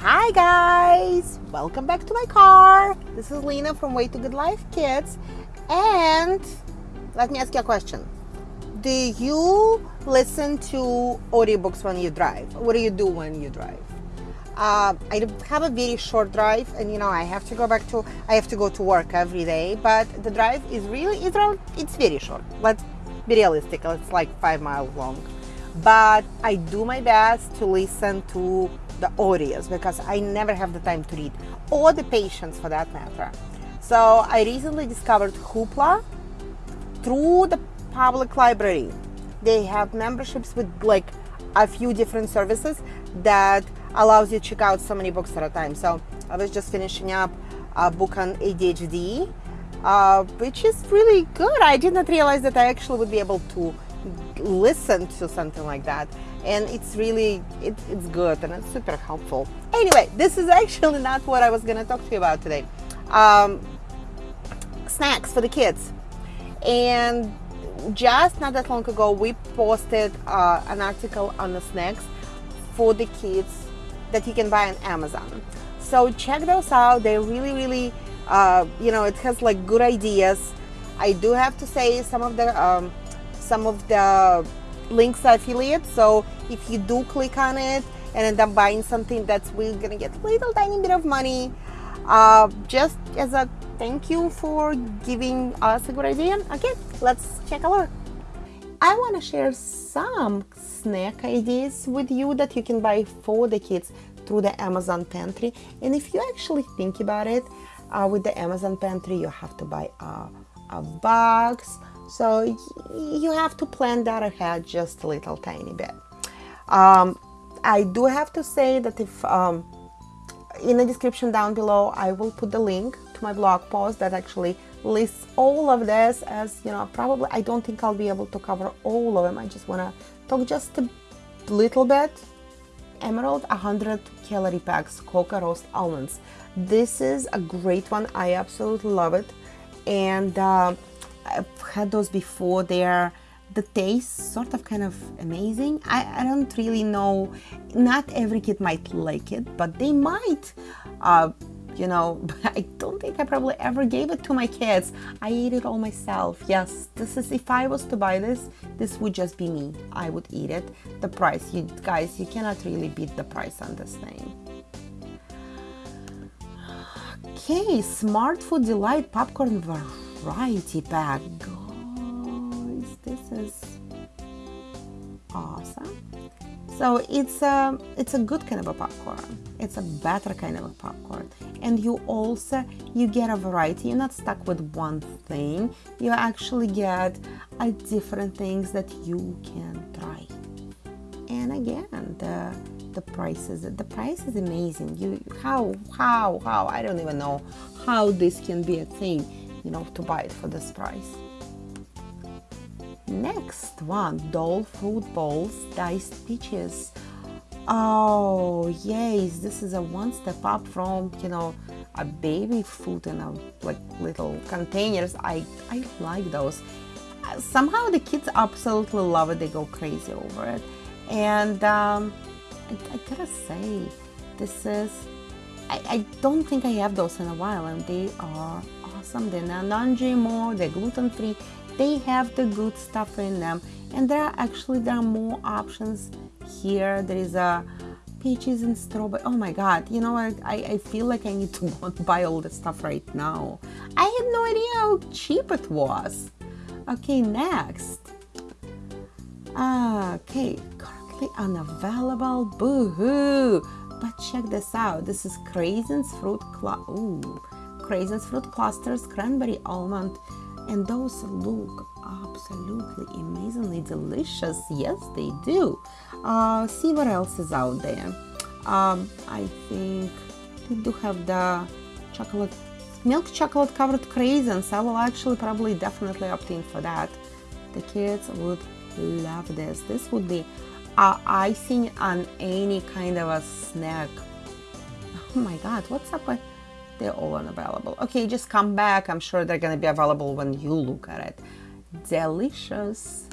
Hi guys! Welcome back to my car. This is Lena from Way to Good Life Kids. And let me ask you a question. Do you listen to audiobooks when you drive? What do you do when you drive? Uh, I have a very short drive and you know I have to go back to I have to go to work every day but the drive is really it's, it's very short let's be realistic it's like five miles long but I do my best to listen to the audios because I never have the time to read or the patience for that matter. So I recently discovered Hoopla through the public library. They have memberships with like a few different services that allows you to check out so many books at a time. So I was just finishing up a book on ADHD, uh, which is really good. I did not realize that I actually would be able to listen to something like that. And it's really it, it's good and it's super helpful. Anyway this is actually not what i was going to talk to you about today. Um, snacks for the kids. And just not that long ago we posted uh, an article on the snacks for the kids that you can buy on amazon. So check those out. They're really really uh, you know it has like good ideas. I do have to say some of the um, some of the links are affiliate so if you do click on it and end up buying something that's we're gonna get a little tiny bit of money. Uh, just as a thank you for giving us a good idea. Okay let's check a look. I want to share some snack ideas with you that you can buy for the kids through the Amazon pantry. And if you actually think about it uh, with the Amazon pantry you have to buy a, a box so you have to plan that ahead just a little tiny bit. Um, I do have to say that if um, in the description down below, I will put the link to my blog post that actually lists all of this as, you know, probably I don't think I'll be able to cover all of them. I just want to talk just a little bit. Emerald 100 calorie packs, cocoa roast almonds. This is a great one. I absolutely love it. And uh, I've had those before. They're the taste sort of kind of amazing. I, I don't really know. Not every kid might like it, but they might. Uh, you know, I don't think I probably ever gave it to my kids. I ate it all myself. Yes, this is if I was to buy this, this would just be me. I would eat it. The price, you guys, you cannot really beat the price on this thing. Okay, Smartfood Delight Popcorn variety pack. Guys, this is awesome. So it's a, it's a good kind of a popcorn. It's a better kind of a popcorn. And you also, you get a variety. You're not stuck with one thing. You actually get a different things that you can try. And again, the, the prices, the price is amazing. You, how, how, how, I don't even know how this can be a thing you know, to buy it for this price. Next one, Dole Fruit Bowls, Diced Peaches. Oh, yes, this is a one step up from, you know, a baby food in a like little containers. I, I like those. Somehow the kids absolutely love it. They go crazy over it. And um, I, I gotta say, this is, I, I don't think I have those in a while and they are awesome. They're non-GMO, they're gluten-free, they have the good stuff in them. And there are actually, there are more options here. There is a peaches and strawberry. Oh my God, you know, I, I feel like I need to go buy all this stuff right now. I had no idea how cheap it was. Okay, next. Ah, okay, currently unavailable, boo-hoo. But check this out, this is Craisins Fruit Club. Ooh, craisins, fruit clusters, cranberry almond, and those look absolutely amazingly delicious. Yes, they do. Uh, see what else is out there. Um, I think they do have the chocolate, milk chocolate covered craisins. I will actually probably definitely opt in for that. The kids would love this. This would be uh, icing on any kind of a snack. Oh my God, what's up with they're all unavailable. Okay, just come back. I'm sure they're gonna be available when you look at it. Delicious.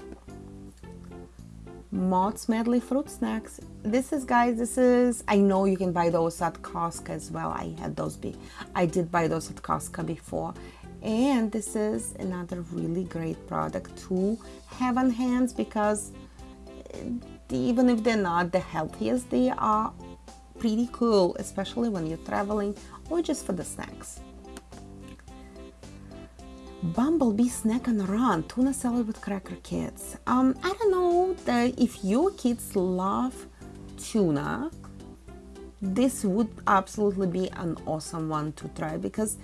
Mott's Medley Fruit Snacks. This is, guys, this is, I know you can buy those at Costco as well. I had those, be, I did buy those at Costco before. And this is another really great product to have on hands because eh, even if they're not the healthiest, they are pretty cool, especially when you're traveling or just for the snacks. Bumblebee Snack and Run Tuna Salad with Cracker kids. Um, I don't know that if your kids love tuna, this would absolutely be an awesome one to try because,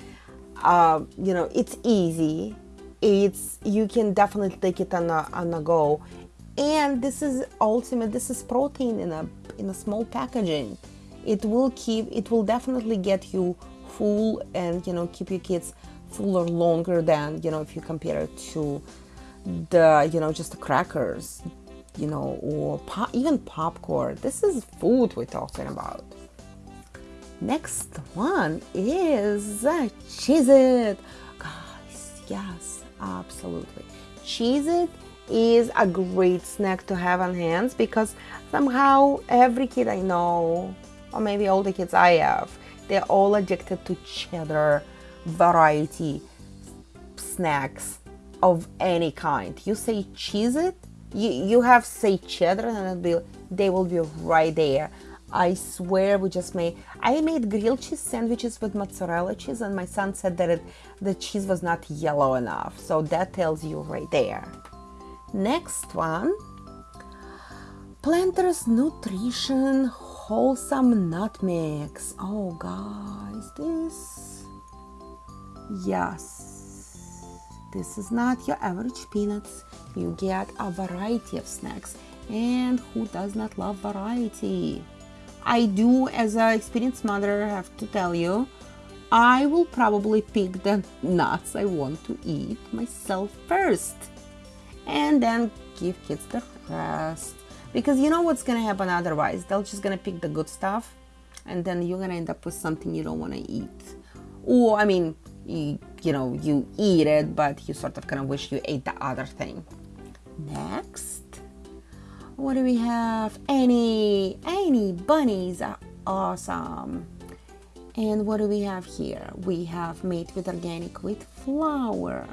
uh, you know, it's easy. It's you can definitely take it on a on a go, and this is ultimate. This is protein in a in a small packaging. It will keep. It will definitely get you full and you know keep your kids fuller longer than you know if you compare it to the you know just the crackers you know or even popcorn. This is food we're talking about. Next one is uh, Cheez-It guys yes absolutely. Cheez-It is a great snack to have on hands because somehow every kid I know or maybe all the kids I have they're all addicted to cheddar variety snacks of any kind. You say Cheez-It, you, you have say cheddar and be, they will be right there. I swear we just made, I made grilled cheese sandwiches with mozzarella cheese and my son said that it, the cheese was not yellow enough. So that tells you right there. Next one, Planters Nutrition Wholesome Nut Mix. Oh guys, this Yes, this is not your average peanuts. You get a variety of snacks. And who does not love variety? I do, as an experienced mother, have to tell you, I will probably pick the nuts I want to eat myself first. And then give kids the rest. Because you know what's gonna happen otherwise? They're just gonna pick the good stuff and then you're gonna end up with something you don't wanna eat. Or, I mean, you, you know, you eat it, but you sort of kind of wish you ate the other thing. Next, what do we have? Annie, Annie bunnies are awesome. And what do we have here? We have made with organic wheat flour.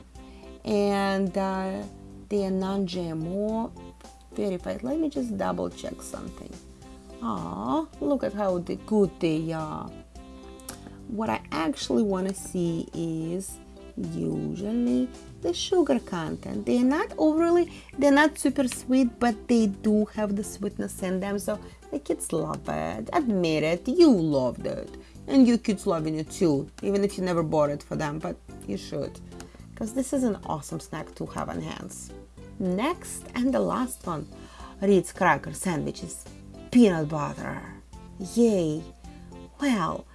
And uh, they are non-GMO verified. Let me just double check something. Ah, look at how good they are. What I actually want to see is usually the sugar content. They're not overly they're not super sweet but they do have the sweetness in them so the kids love it. Admit it you loved it. And your kids loving it too even if you never bought it for them but you should. Because this is an awesome snack to have on hands next and the last one. Ritz cracker sandwiches. Peanut butter. Yay. Well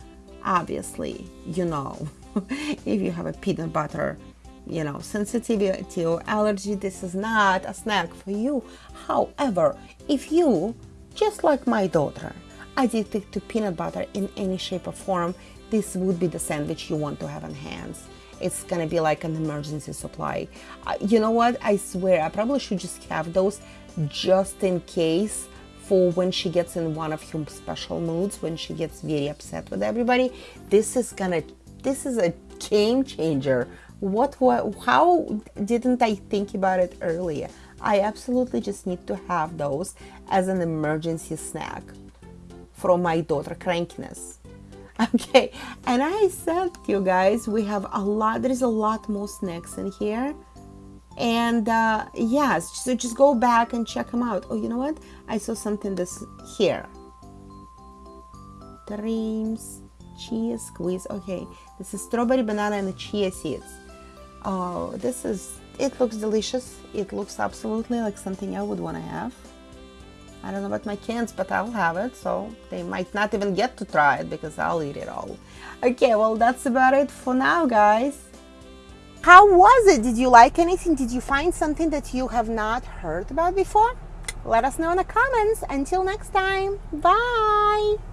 obviously you know if you have a peanut butter you know sensitivity or allergy this is not a snack for you. However if you just like my daughter addicted to peanut butter in any shape or form this would be the sandwich you want to have on hands it's gonna be like an emergency supply uh, you know what i swear i probably should just have those just in case for when she gets in one of her special moods, when she gets very upset with everybody. This is gonna, this is a game changer. What, what, how didn't I think about it earlier? I absolutely just need to have those as an emergency snack from my daughter crankiness. Okay, and I said you guys, we have a lot, there is a lot more snacks in here. And uh, yes so just go back and check them out. Oh you know what? I saw something this here. Dreams chia squeeze. Okay this is strawberry banana and chia seeds. Oh this is it looks delicious. It looks absolutely like something i would want to have i don't know about my kids but i'll have it so they might not even get to try it because i'll eat it all okay well that's about it for now guys how was it? Did you like anything? Did you find something that you have not heard about before? Let us know in the comments. Until next time, bye!